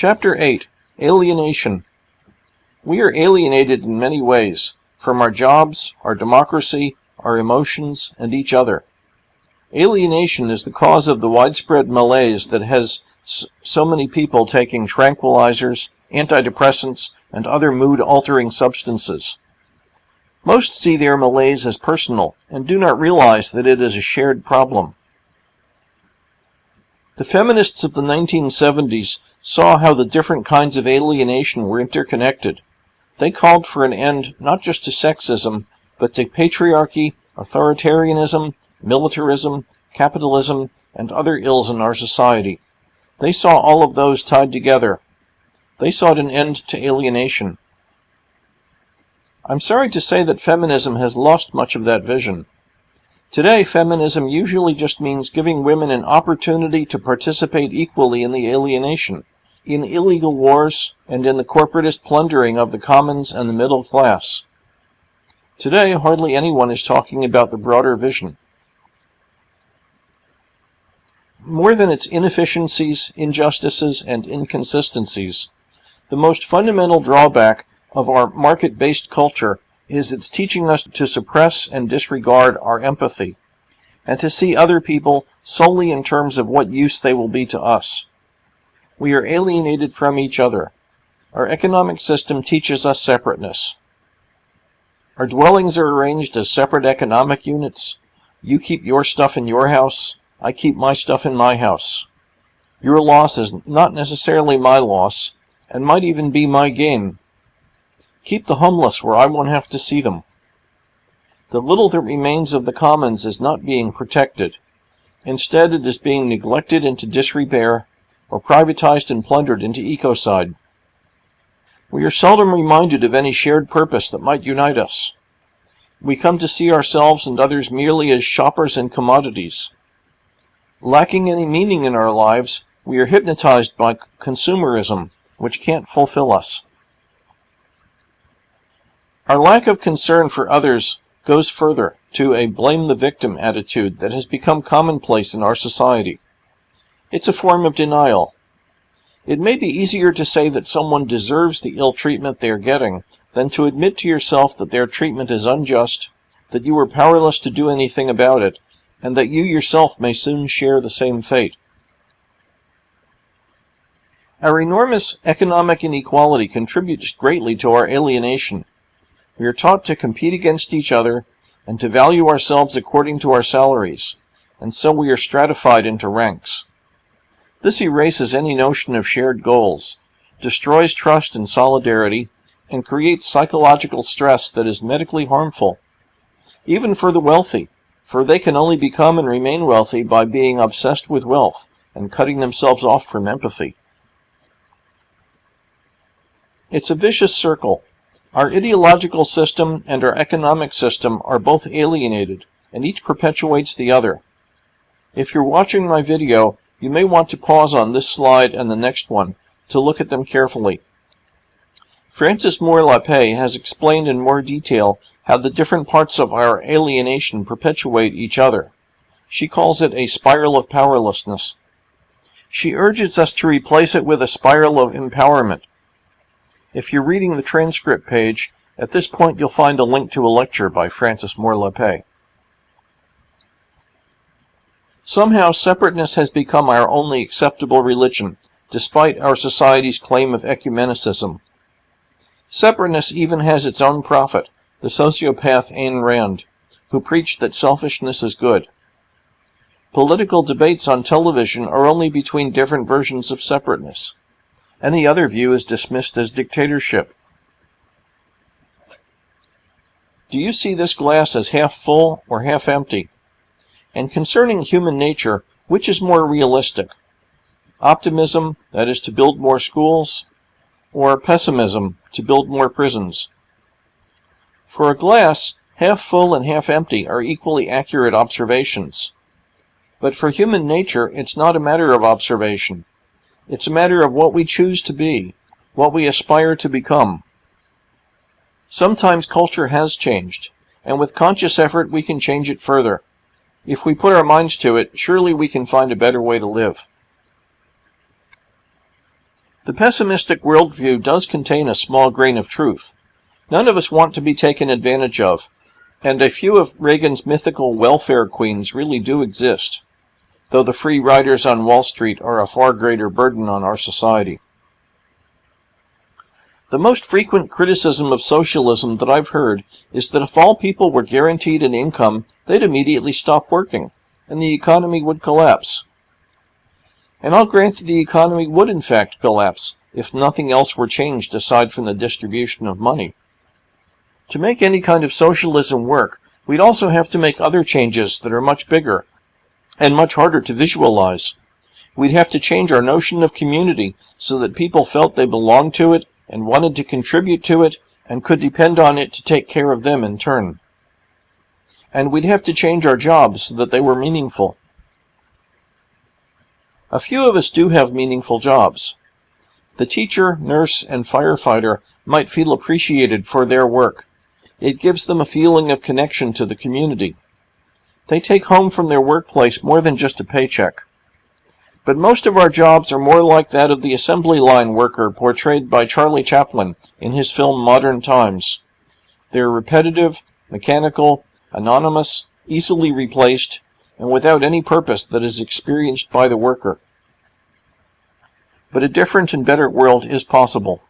Chapter 8 Alienation We are alienated in many ways from our jobs, our democracy, our emotions, and each other. Alienation is the cause of the widespread malaise that has so many people taking tranquilizers, antidepressants, and other mood altering substances. Most see their malaise as personal and do not realize that it is a shared problem. The feminists of the 1970s saw how the different kinds of alienation were interconnected. They called for an end not just to sexism, but to patriarchy, authoritarianism, militarism, capitalism, and other ills in our society. They saw all of those tied together. They sought an end to alienation. I'm sorry to say that feminism has lost much of that vision. Today, feminism usually just means giving women an opportunity to participate equally in the alienation, in illegal wars, and in the corporatist plundering of the commons and the middle class. Today, hardly anyone is talking about the broader vision. More than its inefficiencies, injustices, and inconsistencies, the most fundamental drawback of our market-based culture is its teaching us to suppress and disregard our empathy, and to see other people solely in terms of what use they will be to us. We are alienated from each other. Our economic system teaches us separateness. Our dwellings are arranged as separate economic units. You keep your stuff in your house. I keep my stuff in my house. Your loss is not necessarily my loss, and might even be my gain. Keep the homeless where I won't have to see them. The little that remains of the commons is not being protected. Instead, it is being neglected into disrepair, or privatized and plundered into ecocide. We are seldom reminded of any shared purpose that might unite us. We come to see ourselves and others merely as shoppers and commodities. Lacking any meaning in our lives, we are hypnotized by consumerism, which can't fulfill us. Our lack of concern for others goes further to a blame the victim attitude that has become commonplace in our society. It's a form of denial. It may be easier to say that someone deserves the ill treatment they are getting than to admit to yourself that their treatment is unjust, that you are powerless to do anything about it, and that you yourself may soon share the same fate. Our enormous economic inequality contributes greatly to our alienation. We are taught to compete against each other and to value ourselves according to our salaries, and so we are stratified into ranks. This erases any notion of shared goals, destroys trust and solidarity, and creates psychological stress that is medically harmful, even for the wealthy, for they can only become and remain wealthy by being obsessed with wealth and cutting themselves off from empathy. It's a vicious circle, our ideological system and our economic system are both alienated, and each perpetuates the other. If you're watching my video, you may want to pause on this slide and the next one to look at them carefully. Frances Moore Lappé has explained in more detail how the different parts of our alienation perpetuate each other. She calls it a spiral of powerlessness. She urges us to replace it with a spiral of empowerment, if you're reading the transcript page, at this point you'll find a link to a lecture by Frances Moore Lappé. Somehow separateness has become our only acceptable religion, despite our society's claim of ecumenicism. Separateness even has its own prophet, the sociopath Ayn Rand, who preached that selfishness is good. Political debates on television are only between different versions of separateness. Any other view is dismissed as dictatorship. Do you see this glass as half full or half empty? And concerning human nature, which is more realistic? Optimism, that is to build more schools, or pessimism, to build more prisons? For a glass, half full and half empty are equally accurate observations. But for human nature, it's not a matter of observation. It's a matter of what we choose to be, what we aspire to become. Sometimes culture has changed, and with conscious effort we can change it further. If we put our minds to it, surely we can find a better way to live. The pessimistic worldview does contain a small grain of truth. None of us want to be taken advantage of, and a few of Reagan's mythical welfare queens really do exist, though the free riders on Wall Street are a far greater burden on our society. The most frequent criticism of socialism that I've heard is that if all people were guaranteed an income, they'd immediately stop working, and the economy would collapse. And I'll grant that the economy would in fact collapse if nothing else were changed aside from the distribution of money. To make any kind of socialism work, we'd also have to make other changes that are much bigger and much harder to visualize. We'd have to change our notion of community so that people felt they belonged to it and wanted to contribute to it and could depend on it to take care of them in turn. And we'd have to change our jobs so that they were meaningful. A few of us do have meaningful jobs. The teacher, nurse, and firefighter might feel appreciated for their work. It gives them a feeling of connection to the community. They take home from their workplace more than just a paycheck. But most of our jobs are more like that of the assembly line worker portrayed by Charlie Chaplin in his film Modern Times. They're repetitive, mechanical, anonymous, easily replaced, and without any purpose that is experienced by the worker. But a different and better world is possible.